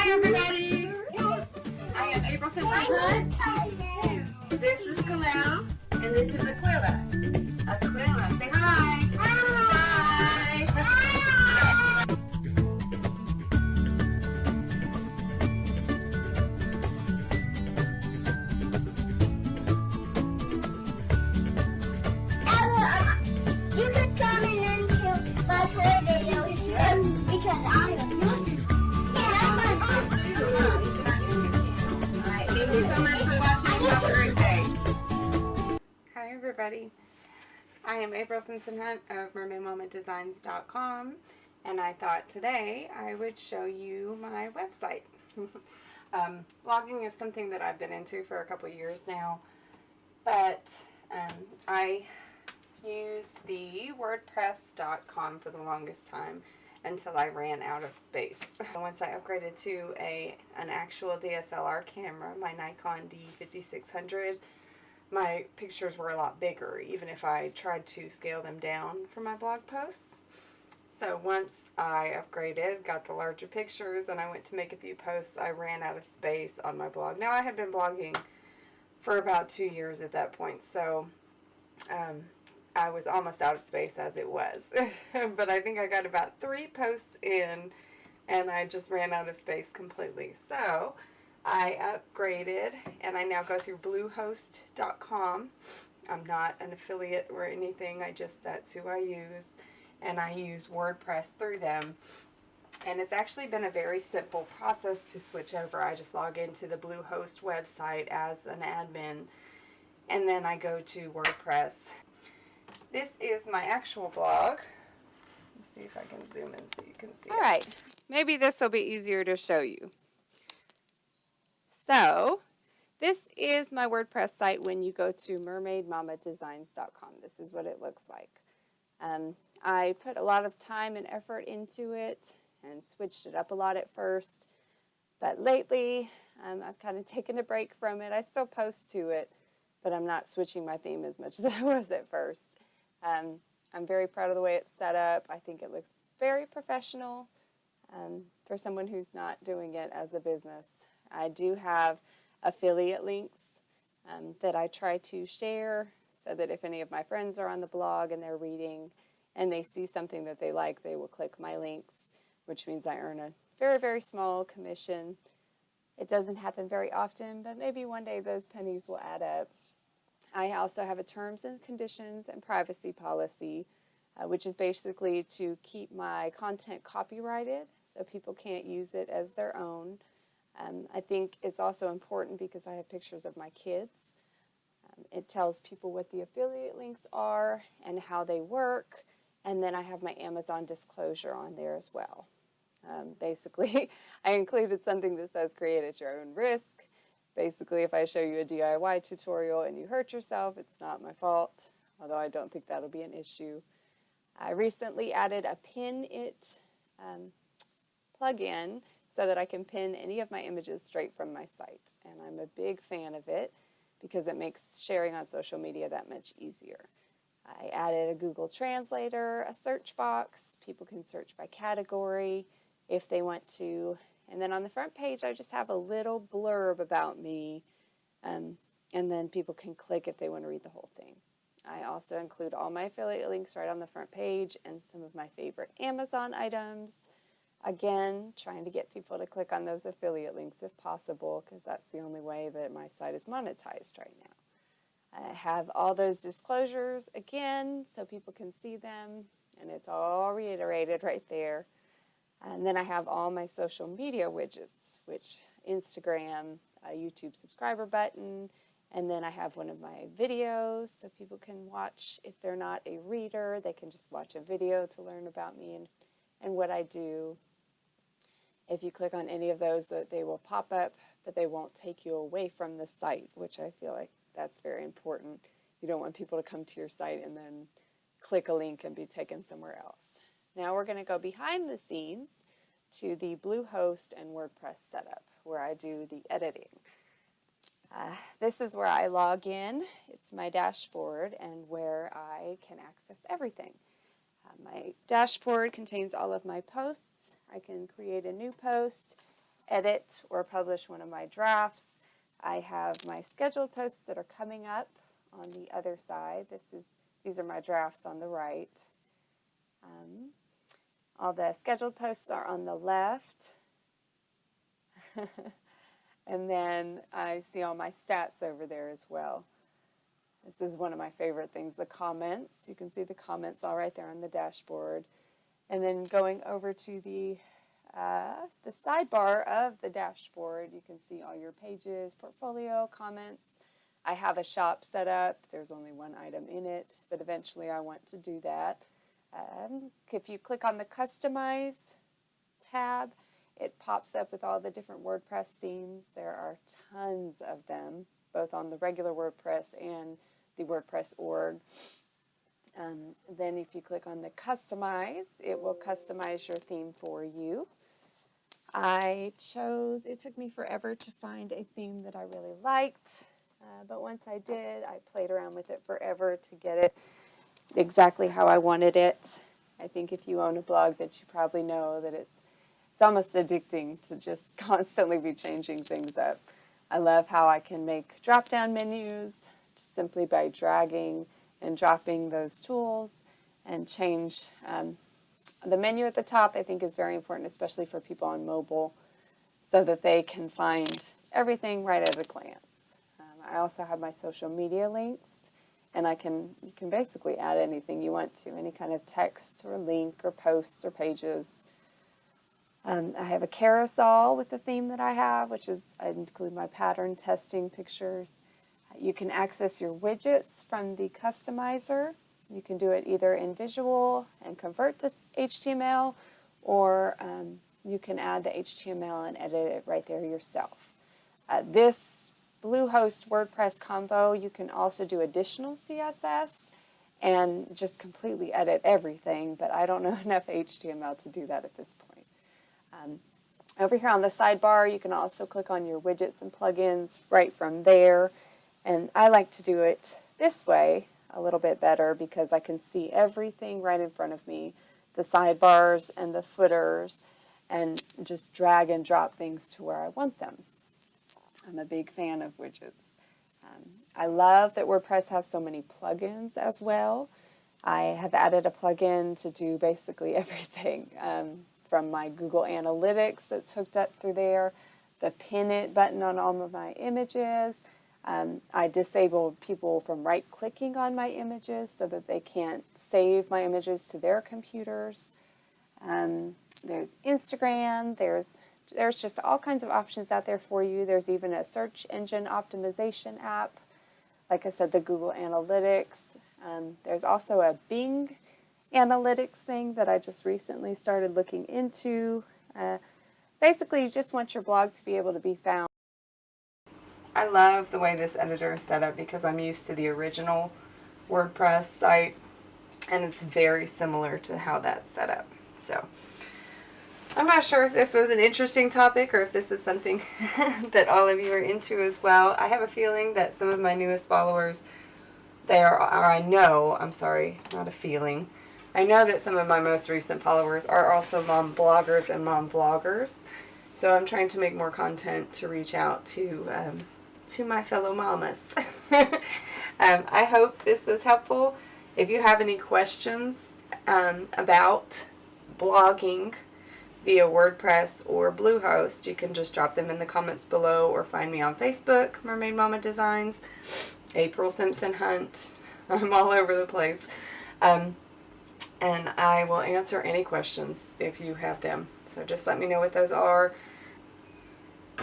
Hi everybody! I am April Simpson. This is Kalel, and this is Aquila. Aquila, say hi! Everybody. I am April Simpson Hunt of MermaidMamaDesigns.com and I thought today I would show you my website. um, blogging is something that I've been into for a couple years now, but um, I used the WordPress.com for the longest time until I ran out of space. Once I upgraded to a an actual DSLR camera, my Nikon D5600, my pictures were a lot bigger, even if I tried to scale them down for my blog posts. So once I upgraded, got the larger pictures, and I went to make a few posts, I ran out of space on my blog. Now I had been blogging for about two years at that point, so um, I was almost out of space as it was. but I think I got about three posts in, and I just ran out of space completely. So I upgraded and I now go through bluehost.com. I'm not an affiliate or anything. I just, that's who I use. And I use WordPress through them. And it's actually been a very simple process to switch over. I just log into the Bluehost website as an admin and then I go to WordPress. This is my actual blog. Let's see if I can zoom in so you can see. All right, maybe this will be easier to show you. So, this is my WordPress site when you go to mermaidmamadesigns.com. This is what it looks like. Um, I put a lot of time and effort into it and switched it up a lot at first. But lately, um, I've kind of taken a break from it. I still post to it, but I'm not switching my theme as much as I was at first. Um, I'm very proud of the way it's set up. I think it looks very professional um, for someone who's not doing it as a business. I do have affiliate links um, that I try to share so that if any of my friends are on the blog and they're reading and they see something that they like, they will click my links, which means I earn a very, very small commission. It doesn't happen very often, but maybe one day those pennies will add up. I also have a terms and conditions and privacy policy, uh, which is basically to keep my content copyrighted so people can't use it as their own. Um, I think it's also important because I have pictures of my kids. Um, it tells people what the affiliate links are and how they work, and then I have my Amazon disclosure on there as well. Um, basically, I included something that says create at your own risk. Basically, if I show you a DIY tutorial and you hurt yourself, it's not my fault, although I don't think that'll be an issue. I recently added a pin it um, plugin so that I can pin any of my images straight from my site. And I'm a big fan of it because it makes sharing on social media that much easier. I added a Google Translator, a search box. People can search by category if they want to. And then on the front page, I just have a little blurb about me. Um, and then people can click if they want to read the whole thing. I also include all my affiliate links right on the front page and some of my favorite Amazon items. Again, trying to get people to click on those affiliate links if possible, because that's the only way that my site is monetized right now. I have all those disclosures again so people can see them, and it's all reiterated right there. And then I have all my social media widgets, which Instagram, a YouTube subscriber button, and then I have one of my videos so people can watch. If they're not a reader, they can just watch a video to learn about me and, and what I do. If you click on any of those, they will pop up, but they won't take you away from the site, which I feel like that's very important. You don't want people to come to your site and then click a link and be taken somewhere else. Now we're going to go behind the scenes to the Bluehost and WordPress setup where I do the editing. Uh, this is where I log in. It's my dashboard and where I can access everything. Uh, my dashboard contains all of my posts. I can create a new post edit or publish one of my drafts. I have my scheduled posts that are coming up on the other side. This is these are my drafts on the right. Um, all the scheduled posts are on the left. and then I see all my stats over there as well. This is one of my favorite things, the comments. You can see the comments all right there on the dashboard. And then going over to the, uh, the sidebar of the dashboard, you can see all your pages, portfolio, comments. I have a shop set up. There's only one item in it, but eventually I want to do that. Um, if you click on the Customize tab, it pops up with all the different WordPress themes. There are tons of them, both on the regular WordPress and the WordPress org. Um, then if you click on the Customize, it will customize your theme for you. I chose, it took me forever to find a theme that I really liked, uh, but once I did, I played around with it forever to get it exactly how I wanted it. I think if you own a blog that you probably know that it's it's almost addicting to just constantly be changing things up. I love how I can make drop-down menus simply by dragging and dropping those tools and change. Um, the menu at the top I think is very important, especially for people on mobile, so that they can find everything right at a glance. Um, I also have my social media links and I can you can basically add anything you want to, any kind of text or link or posts or pages. Um, I have a carousel with the theme that I have, which is I include my pattern testing pictures. You can access your widgets from the customizer. You can do it either in visual and convert to HTML, or um, you can add the HTML and edit it right there yourself. Uh, this Bluehost WordPress combo, you can also do additional CSS and just completely edit everything, but I don't know enough HTML to do that at this point. Um, over here on the sidebar, you can also click on your widgets and plugins right from there. And I like to do it this way a little bit better because I can see everything right in front of me, the sidebars and the footers, and just drag and drop things to where I want them. I'm a big fan of widgets. Um, I love that WordPress has so many plugins as well. I have added a plugin to do basically everything um, from my Google Analytics that's hooked up through there, the pin it button on all of my images. Um, I disable people from right clicking on my images so that they can't save my images to their computers. Um, there's Instagram, there's there's just all kinds of options out there for you. There's even a search engine optimization app. Like I said, the Google Analytics. Um, there's also a Bing Analytics thing that I just recently started looking into. Uh, basically, you just want your blog to be able to be found. I love the way this editor is set up because I'm used to the original WordPress site and it's very similar to how that's set up. So. I'm not sure if this was an interesting topic or if this is something that all of you are into as well. I have a feeling that some of my newest followers, they are, or I know, I'm sorry, not a feeling. I know that some of my most recent followers are also mom bloggers and mom vloggers. So I'm trying to make more content to reach out to um, to my fellow mamas. um, I hope this was helpful. If you have any questions um, about blogging, via WordPress or Bluehost, you can just drop them in the comments below or find me on Facebook, Mermaid Mama Designs, April Simpson Hunt. I'm all over the place. Um, and I will answer any questions if you have them. So just let me know what those are.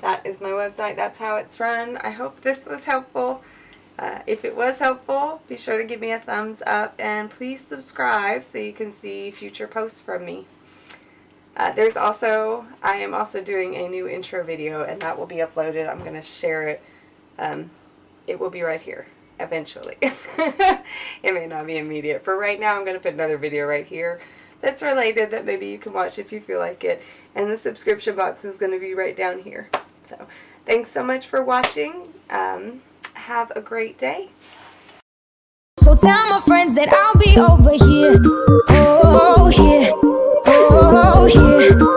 That is my website. That's how it's run. I hope this was helpful. Uh, if it was helpful, be sure to give me a thumbs up and please subscribe so you can see future posts from me. Uh, there's also, I am also doing a new intro video and that will be uploaded. I'm going to share it. Um, it will be right here eventually. it may not be immediate. For right now, I'm going to put another video right here that's related that maybe you can watch if you feel like it. And the subscription box is going to be right down here. So thanks so much for watching. Um, have a great day. So tell my friends that I'll be over here. Oh, here. Oh, yeah.